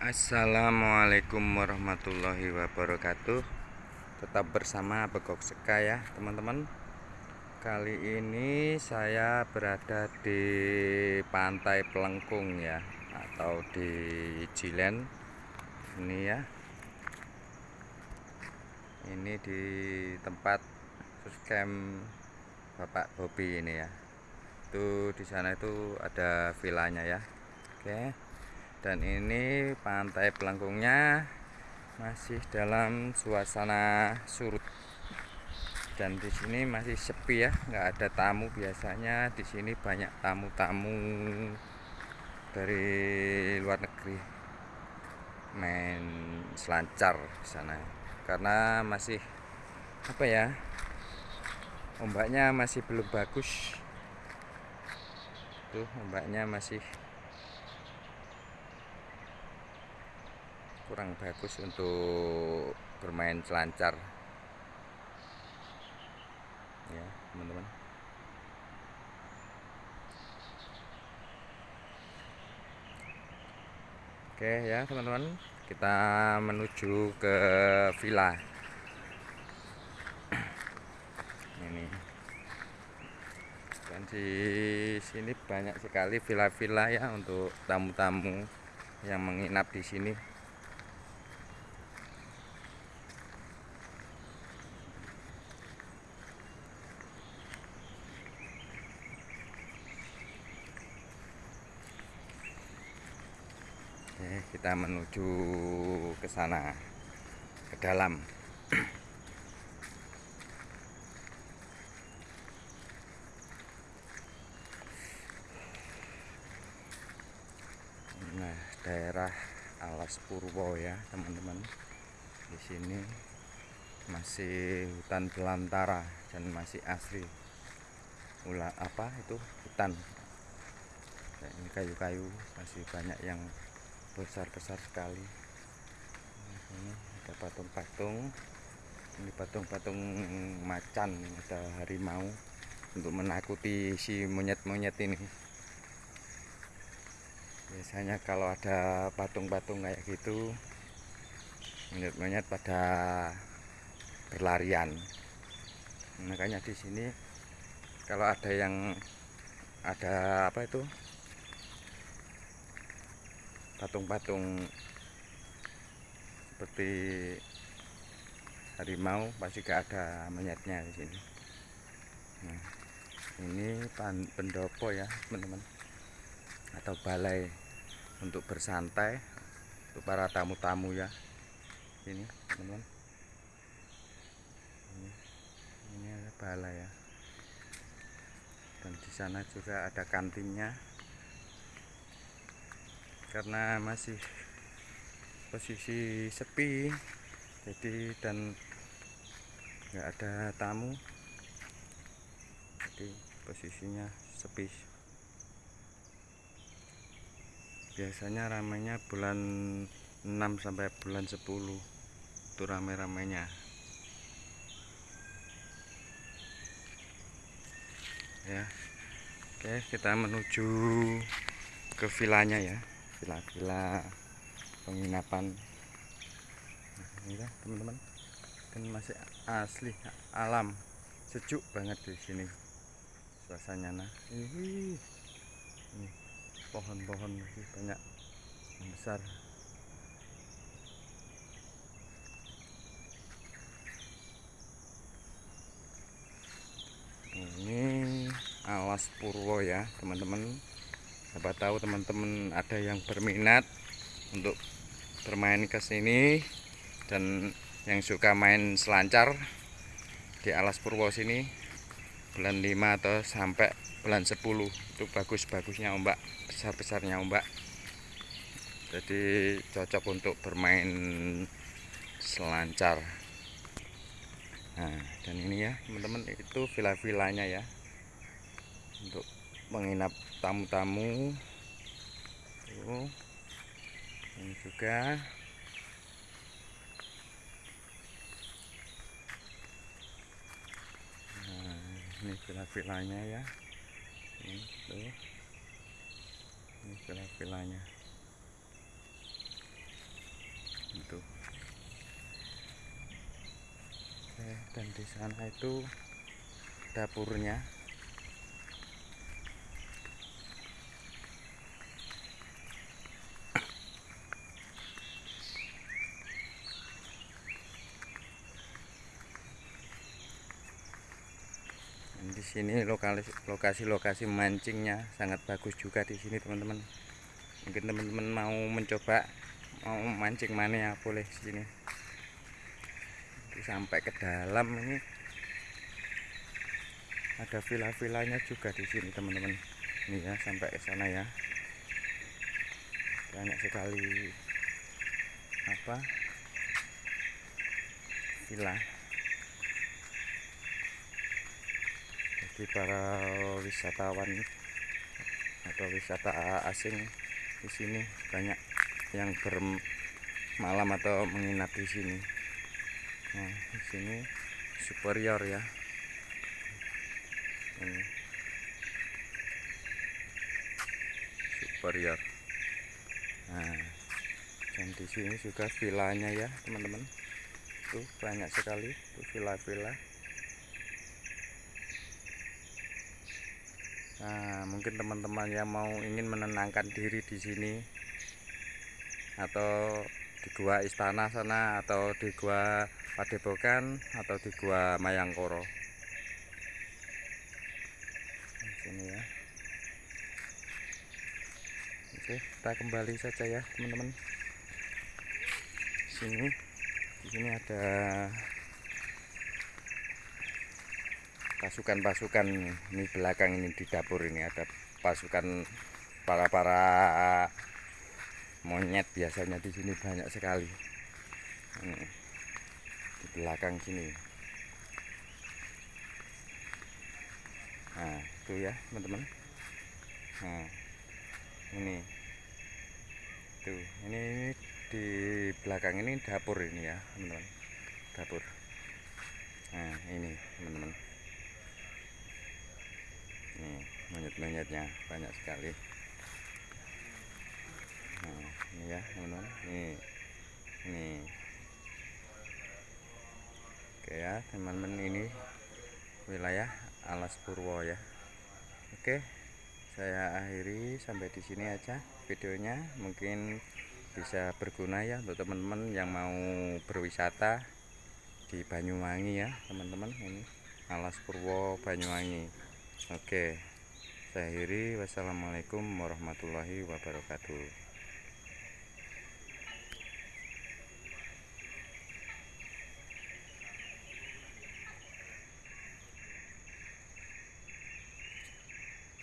Assalamualaikum warahmatullahi wabarakatuh. Tetap bersama Begok Seka ya teman-teman. Kali ini saya berada di pantai Pelengkung ya Atau di Jilen. Ini ya. Ini di tempat camp Bapak Bobi ini ya. Itu di sana itu ada vilanya ya. Oke dan ini pantai pelengkungnya masih dalam suasana surut. Dan di sini masih sepi ya nggak ada tamu biasanya. Di sini banyak tamu-tamu dari luar negeri. Main selancar di sana. Karena masih apa ya ombaknya masih belum bagus. Tuh ombaknya masih kurang bagus untuk bermain selancar. Ya teman-teman. Oke ya teman-teman. Kita menuju ke villa. Ini. Dan di sini banyak sekali villa-villa ya untuk tamu-tamu yang menginap di sini Oke, kita menuju ke sana ke dalam. Nah, daerah Alas Purwo ya, teman-teman. Di sini masih hutan belantara dan masih asri. Ula apa itu hutan. Ini kayu-kayu masih banyak yang besar-besar sekali. Ini ada patung-patung. Ini patung-patung macan ada harimau untuk menakuti si monyet-monyet ini. Biasanya kalau ada patung-patung kayak gitu monyet-monyet pada berlarian. Makanya di sini kalau ada yang ada apa itu patung-patung seperti harimau pasti gak ada monyetnya di sini. Nah, ini pendopo ya teman-teman. Atau balai untuk bersantai untuk para tamu-tamu ya. Ini teman-teman. Ini, ini ada balai ya. Dan di sana juga ada kantinnya karena masih posisi sepi jadi dan nggak ada tamu jadi posisinya sepi. Biasanya ramainya bulan 6 sampai bulan 10 itu rame-ramenya ya oke kita menuju ke vilanya ya villa-villa penginapan. Ini teman-teman. Kan masih asli alam sejuk banget di sini. Suasananya. Nah ini pohon-pohon masih banyak yang besar. Ini alas purwo ya teman-teman siapa tahu teman-teman ada yang berminat untuk bermain ke sini dan yang suka main selancar di Alas Purwo sini bulan 5 atau sampai bulan 10 itu bagus-bagusnya ombak besar-besarnya ombak jadi cocok untuk bermain selancar. Nah dan ini ya teman-teman itu villa-villanya ya. Untuk menginap tamu-tamu. Ini juga. Nah, ini villa-villanya ya. Ini tuh. Ini villa-villanya itu Oke, dan di sana itu dapurnya di sini lokasi-lokasi mancingnya sangat bagus juga di sini teman-teman. Mungkin teman-teman mau mencoba mau mancing mana ya boleh sini. Sampai ke dalam ini. Ada villa-villanya juga di sini teman-teman. Ini ya sampai ke sana ya. Banyak sekali apa villa jadi para wisatawan atau wisata asing di sini. Banyak yang bermalam atau menginap di sini. Nah di sini superior ya. Ini superior. Nah dan di sini juga villanya ya teman-teman. Tuh banyak sekali tuh villa-villa Nah, mungkin teman-teman yang mau ingin menenangkan diri di sini atau di gua istana sana atau di gua Padepokan atau di gua Mayangkoro. Di sini ya. Oke, kita kembali saja ya, teman-teman. Sini di sini ada pasukan-pasukan ini belakang ini di dapur ini ada pasukan para para monyet biasanya di sini banyak sekali. Ini, di belakang sini. Nah itu ya teman-teman. Nah ini. Tuh ini di belakang ini dapur ini ya teman-teman. Dapur. Nah ini teman-teman nih monyet-monyetnya banyak sekali. Nah ini ya teman-teman nih ini oke ya teman-teman ini wilayah alas purwo ya. Oke saya akhiri sampai di sini aja videonya. Mungkin bisa berguna ya untuk teman-teman yang mau berwisata di Banyuwangi ya teman-teman. Ini alas purwo Banyuwangi. Oke, saya. Wassalamualaikum warahmatullahi wabarakatuh.